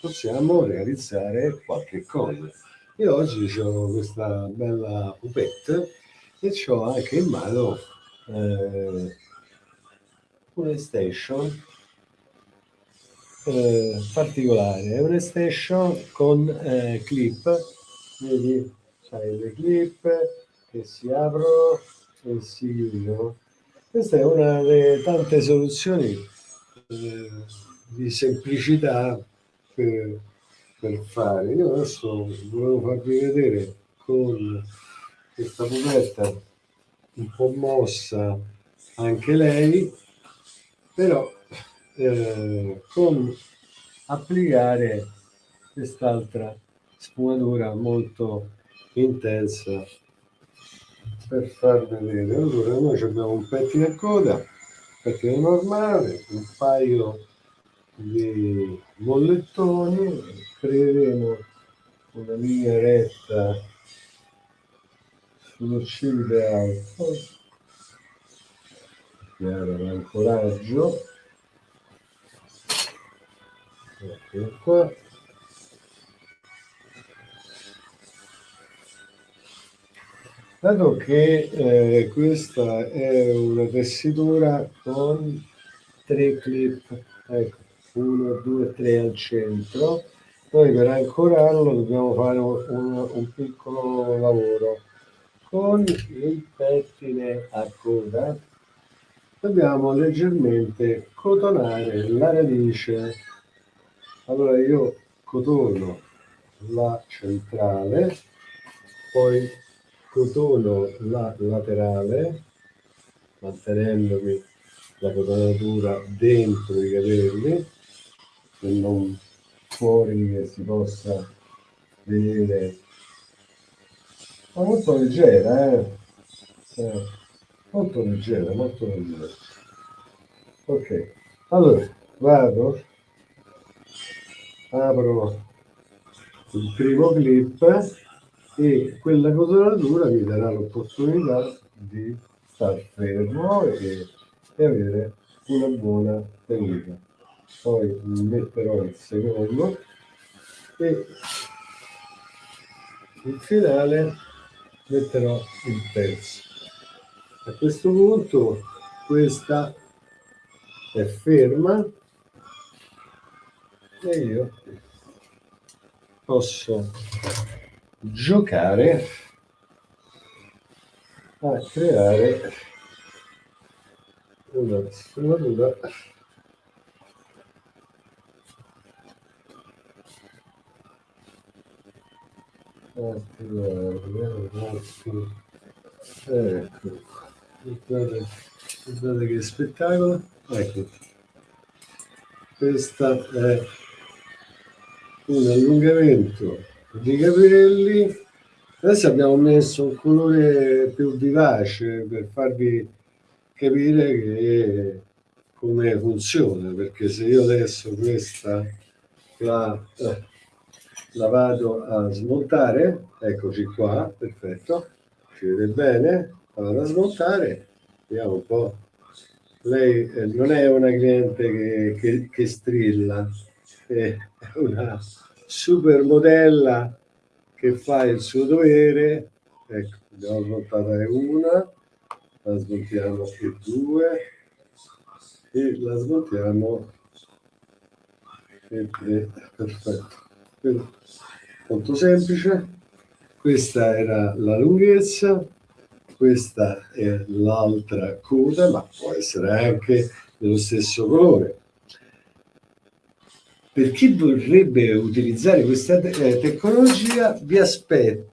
possiamo realizzare qualche cosa. Io oggi ho questa bella pupette e ho anche in mano eh, una station eh, particolare, è una station con eh, clip, vedi, sai le clip che si aprono e si chiudono. Questa è una delle tante soluzioni eh, di semplicità per, per, fare. Io adesso volevo farvi vedere con questa pupetta un po' mossa anche lei, però eh, con applicare quest'altra sfumatura molto intensa per far vedere allora noi abbiamo un pettine a coda pettine normale un paio di mollettoni creeremo una linea retta sull'uscita alto chiaro l'ancoraggio ecco qua. Dato che eh, questa è una tessitura con tre clip, ecco, 1, 2, 3 al centro, noi per ancorarlo dobbiamo fare un, un piccolo lavoro. Con il pettine a coda dobbiamo leggermente cotonare la radice. Allora io cotono la centrale, poi cotono la laterale mantenendomi la cotonatura dentro i capelli non fuori che si possa vedere ma molto leggera eh? eh molto leggera molto leggera ok allora vado apro il primo clip e quella cotonatura mi darà l'opportunità di star fermo e, e, avere una buona tenuta. Poi metterò il secondo e in finale metterò il terzo. A questo punto questa è ferma e io posso giocare a creare una sfumatura ecco guardate, guardate che spettacolo. Ecco. Questo è un allungamento di capelli. Adesso abbiamo messo un colore più vivace per farvi capire che come funziona perché se io adesso questa la, la vado a smontare eccoci qua perfetto. Ci vede bene la vado a smontare vediamo un po' lei eh, non è una cliente che, che, che strilla è una supermodella che fa il suo dovere, ecco, abbiamo smontata una, la smontiamo e due, e la smontiamo. E tre, perfetto. Molto semplice, questa era la lunghezza, questa è l'altra coda, ma può essere anche dello stesso colore. Per chi vorrebbe utilizzare questa eh, tecnologia vi aspetto